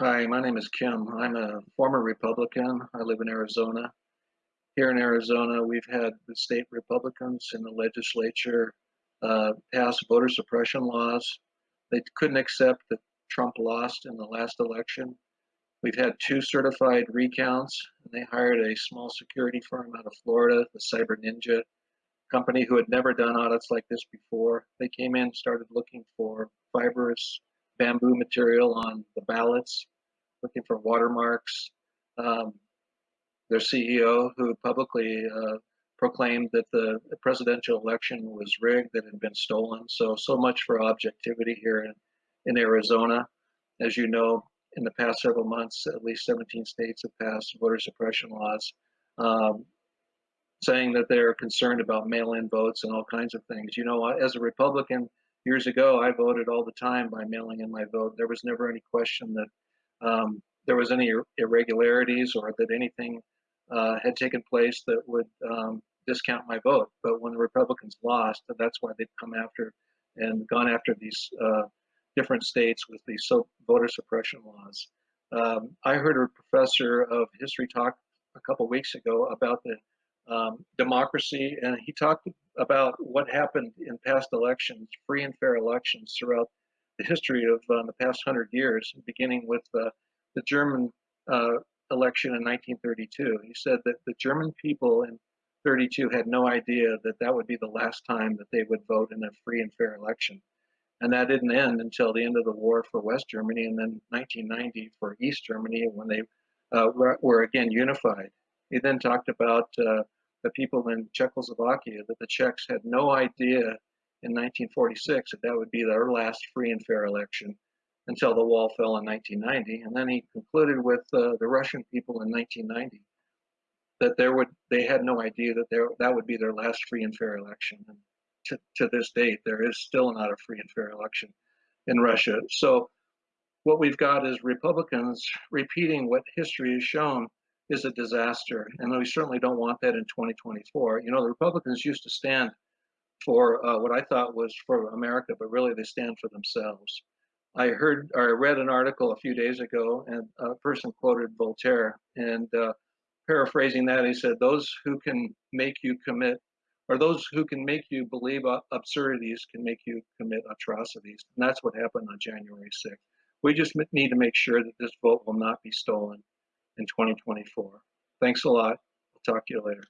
Hi, my name is Kim. I'm a former Republican. I live in Arizona. Here in Arizona, we've had the state Republicans in the legislature uh, pass voter suppression laws. They couldn't accept that Trump lost in the last election. We've had two certified recounts, and they hired a small security firm out of Florida, the Cyber Ninja company, who had never done audits like this before. They came in, started looking for fibrous bamboo material on the ballots, looking for watermarks. Um, their CEO, who publicly uh, proclaimed that the, presidential election was rigged, that had been stolen. So, so much for objectivity here in, in Arizona. As you know, in the past several months, at least 17 states have passed voter suppression laws, um, saying that they're concerned about mail-in votes and all kinds of things. You know, as a Republican, years ago, I voted all the time by mailing in my vote. There was never any question that um, there was any irregularities or that anything uh, had taken place that would um, discount my vote. But when the Republicans lost, that's why they've come after and gone after these uh, different states with these so voter suppression laws. Um, I heard a professor of history talk a couple weeks ago about the um, democracy, and he talked about what happened in past elections, free and fair elections throughout the history of um, the past hundred years, beginning with uh, the German uh, election in 1932. He said that the German people in 32 had no idea that that would be the last time that they would vote in a free and fair election. And that didn't end until the end of the war for West Germany and then 1990 for East Germany when they uh, were, were, again unified. He then talked about uh, the people in Czechoslovakia, that the Czechs had no idea in 1946 that that would be their last free and fair election until the wall fell in 1990. And then he concluded with uh, the Russian people in 1990 that there would they had no idea that there that would be their last free and fair election. And to, to this date, there is still not a free and fair election in Russia. So what we've got is Republicans repeating what history has shown is a disaster. And we certainly don't want that in 2024. You know, the Republicans used to stand for uh, what I thought was for America, but really they stand for themselves. I heard or I read an article a few days ago, and a person quoted Voltaire, and uh, paraphrasing that, he said, "Those who can make you commit, or those who can make you believe absurdities, can make you commit atrocities." And that's what happened on January 6th. We just need to make sure that this vote will not be stolen in 2024. Thanks a lot. I'll talk to you later.